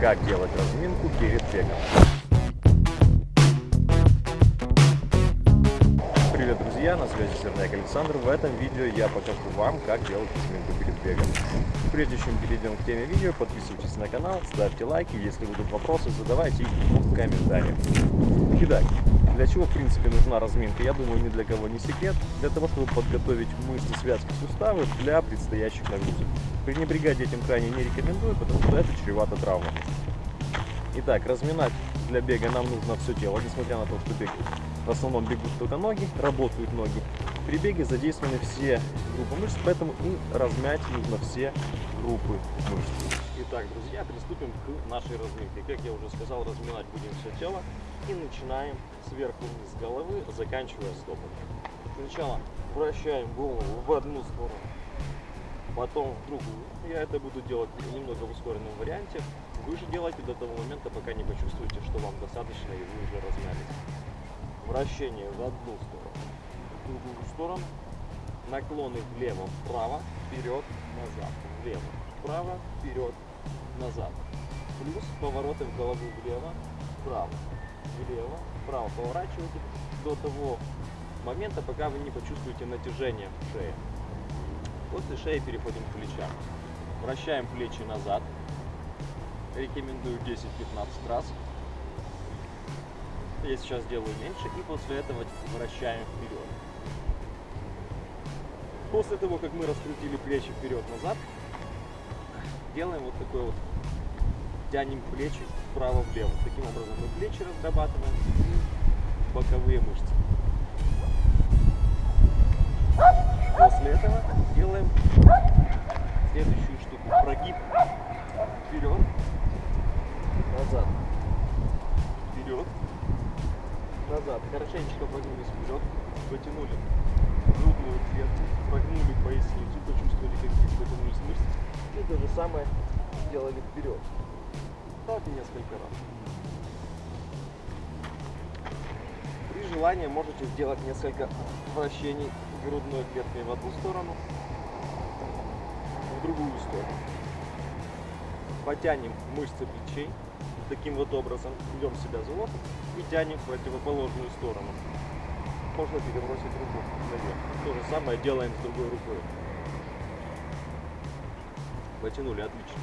как делать разминку перед бегом. Привет, друзья! На связи Серняк Александр. В этом видео я покажу вам, как делать разминку перед бегом. Прежде чем перейдем к теме видео, подписывайтесь на канал, ставьте лайки. Если будут вопросы, задавайте их в комментариях. Итак, для чего, в принципе, нужна разминка? Я думаю, ни для кого не секрет. Для того, чтобы подготовить мышцы, связки, суставы для предстоящих нагрузок. Пренебрегать этим крайне не рекомендую, потому что это чревато травмами. Итак, разминать для бега нам нужно все тело, несмотря на то, что бег в основном бегут только ноги, работают ноги. При беге задействованы все группы мышц, поэтому и размять нужно все группы мышц. Итак, друзья, приступим к нашей разминке. Как я уже сказал, разминать будем все тело и начинаем сверху вниз головы, заканчивая стопами. Сначала вращаем голову в одну сторону, потом в другую. Я это буду делать немного в ускоренном варианте. Вы же делайте до того момента, пока не почувствуете, что вам достаточно и вы уже размялись вращение в одну сторону, в другую сторону, наклоны влево, вправо, вперед, назад, влево, вправо, вперед, назад. Плюс повороты в голову влево, вправо, влево, вправо. Поворачивайте до того момента, пока вы не почувствуете натяжение в шее. После шеи переходим к плечам. Вращаем плечи назад. Рекомендую 10-15 раз. Я сейчас делаю меньше и после этого вращаем вперед. После того, как мы раскрутили плечи вперед-назад, делаем вот такой вот, тянем плечи вправо-влево. Таким образом мы плечи разрабатываем и боковые мышцы. После этого делаем следующую штуку. Прогиб вперед, назад, вперед, назад. Хорошенечко прогнулись вперед, потянули грудную клетку, прогнули поясницу, почувствовали, как здесь потянулись мышцы. И то же самое сделали вперед. Так несколько раз. При желании можете сделать несколько вращений грудной клеткой в одну сторону, в другую сторону. Потянем мышцы плечей таким вот образом берем себя за локоть и тянем в противоположную сторону. Можно перебросить руку наверх. То же самое делаем с другой рукой. Потянули, отлично.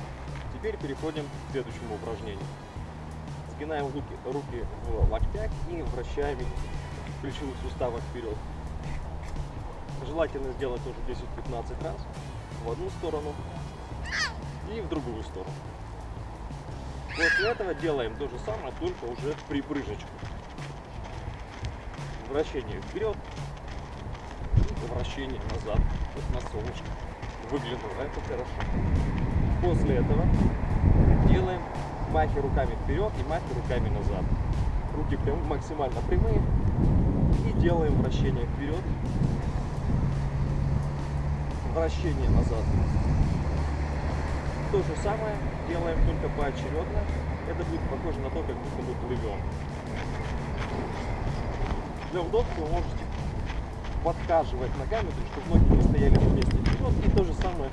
Теперь переходим к следующему упражнению. Сгинаем руки, руки в локтях и вращаем их плечевых суставах вперед. Желательно сделать тоже 10-15 раз в одну сторону и в другую сторону. После этого делаем то же самое, только уже в припрыжечку. Вращение вперед вращение назад. Вот на солнышко выглянуло, это хорошо. После этого делаем махи руками вперед и махи руками назад. Руки прям максимально прямые. И делаем вращение вперед, вращение назад. То же самое делаем только поочередно. Это будет похоже на то, как будто мы плывем. Для удобства вы можете подхаживать ногами, чтобы ноги не стояли вместе вперед. И то же самое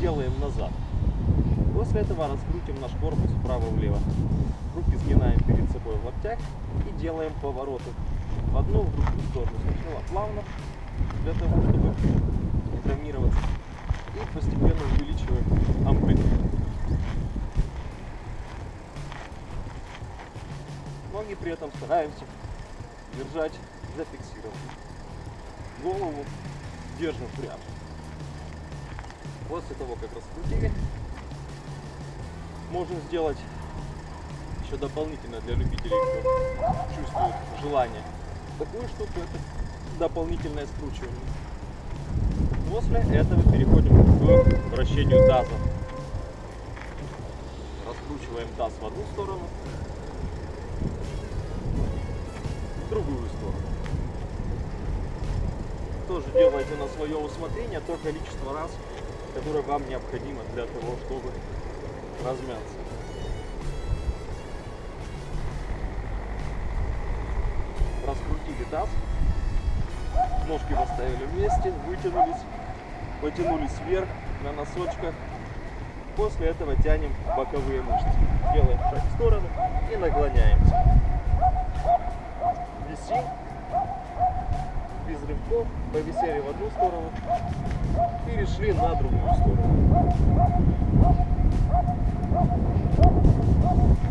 делаем назад. После этого раскрутим наш корпус вправо-влево. Руки сгинаем перед собой в локтях и делаем повороты в одну, в другую сторону. Сначала плавно, для того, чтобы не травмироваться и постепенно увеличиваем амплитуду. Ноги при этом стараемся держать зафиксированно. Голову держим прямо. После того, как раскрутили, можно сделать еще дополнительно для любителей, кто чувствует желание такую штуку, это дополнительное скручивание. После этого переходим к вращению таза. Раскручиваем таз в одну сторону, в другую сторону. Тоже делайте на свое усмотрение то количество раз, которое вам необходимо для того, чтобы размяться. Раскрутили таз, ножки поставили вместе, вытянулись, потянулись вверх на носочках После этого тянем боковые мышцы. Делаем шаг в сторону и наклоняемся. Висим. Без рывков. Повисели в одну сторону. Перешли на другую сторону.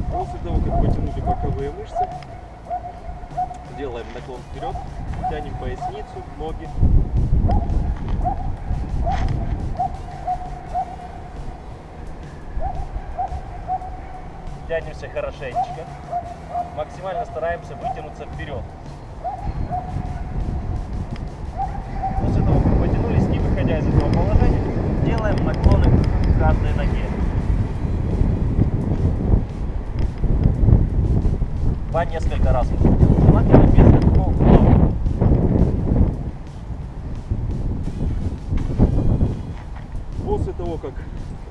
После того, как потянули боковые мышцы, делаем наклон вперед, тянем поясницу, ноги. Тянемся хорошенечко. Максимально стараемся вытянуться вперед. После того, как потянулись, не выходя из этого положения, делаем наклоны к каждой ноге. По несколько раз. Желательно без рывков, но После того, как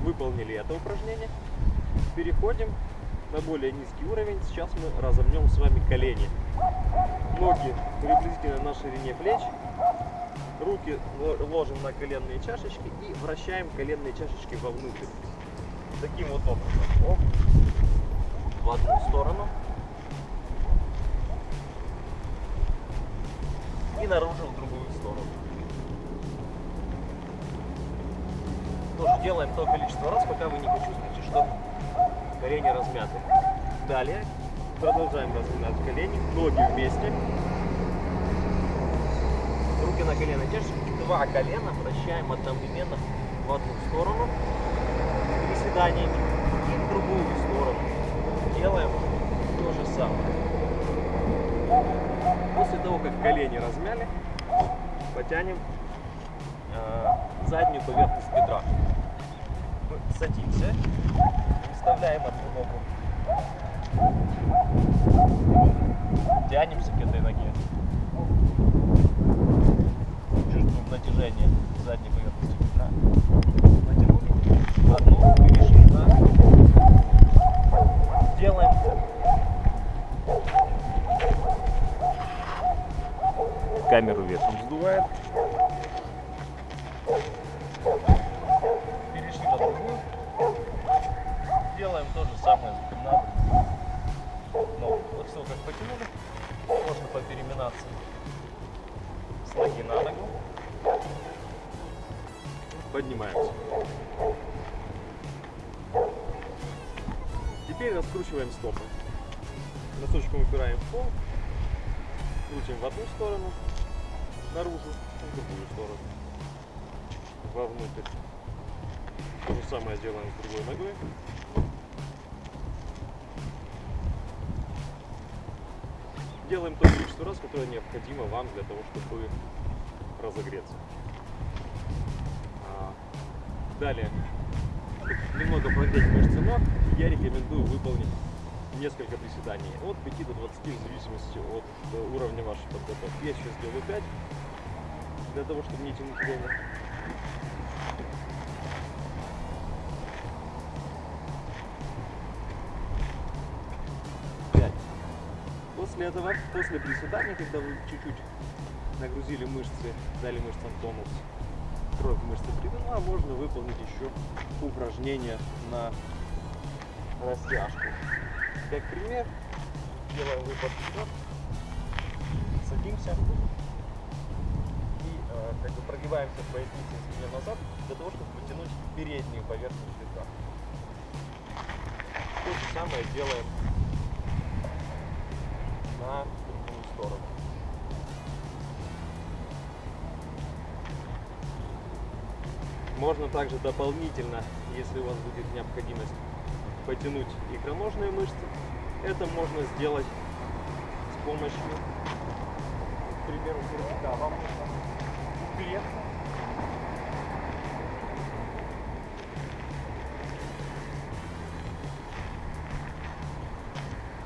выполнили это упражнение, переходим на более низкий уровень. Сейчас мы разомнем с вами колени. Ноги приблизительно на ширине плеч. Руки ло- ложим на коленные чашечки и вращаем коленные чашечки вовнутрь. Таким вот образом. Оп. В одну сторону. И наружу в другую сторону. Тоже делаем то количество раз, пока вы не почувствуете, что колени размяты. Далее продолжаем разминать колени, ноги вместе. Руки на колено держим. Два колена вращаем одновременно в одну сторону приседаниями и в другую сторону. Делаем то же самое. После того, как колени размяли, потянем э, заднюю поверхность бедра. Садимся, вставляем одну ногу, тянемся к этой ноге, чувствуем натяжение задней поверхности бедра. Натянули, одну перешли на делаем камеру ветром сдувает. Перешли на другую. Делаем то же самое на ногу. Вот все как потянули. Можно попереминаться с ноги на ногу. Поднимаемся. Теперь раскручиваем стопы. Носочком упираем в пол. Крутим в одну сторону, наружу, в другую сторону, вовнутрь. То же самое делаем с другой ногой. Делаем то количество раз, которое необходимо вам для того, чтобы разогреться. А, Далее, немного прогреть мышцы ног, я рекомендую выполнить несколько приседаний от 5 до 20 в зависимости от э, уровня вашей подготовки. Я сейчас сделаю 5 для того, чтобы не тянуть время. Пять. После этого, после приседания, когда вы чуть-чуть нагрузили мышцы, дали мышцам тонус, кровь мышцы привела, можно выполнить еще упражнение на растяжку. Как пример, делаем выпад вперед, садимся как бы прогибаемся в пояснице спине назад для того, чтобы потянуть переднюю поверхность бедра. То же самое делаем на другую сторону. Можно также дополнительно, если у вас будет необходимость, потянуть икроножные мышцы. Это можно сделать с помощью, к примеру, кирпича. Вам нужно упереться.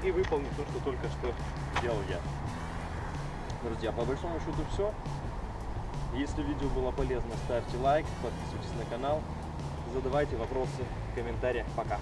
И выполнить то, что только что делал я. Друзья, по большому счету все. Если видео было полезно, ставьте лайк, подписывайтесь на канал, задавайте вопросы в комментариях. Пока!